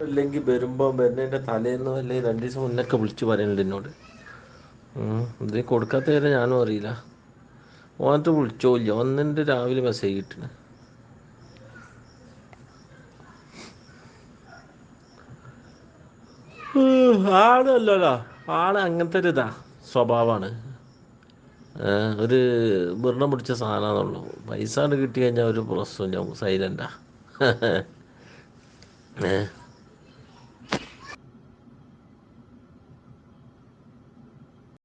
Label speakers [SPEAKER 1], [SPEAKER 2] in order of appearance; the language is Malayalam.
[SPEAKER 1] അല്ലെങ്കിൽ വരുമ്പോൾ വരുന്നതിന്റെ തലേന്ന് അല്ലെങ്കിൽ രണ്ട് ദിവസം മുന്നൊക്കെ വിളിച്ച് പറയുന്നുണ്ട് എന്നോട്. ഇത് കൊടുക്കാത്ത കാര്യം ഞാനും അറിയില്ല. ഓനത്ത് വിളിച്ചോല്ല ഒന്നിന്റെ രാവിലെ മെസ്സേജ് കിട്ടണ. ആളല്ലല്ലോ ആൾ അങ്ങനത്തെ ഒരു ഇതാ സ്വഭാവമാണ് ഒരു വെറുതെ പിടിച്ച സാധനമാണെന്നുള്ളൂ പൈസ കിട്ടി കഴിഞ്ഞാൽ ഒരു പ്രശ്നമില്ല സൈലന്റാ ഏ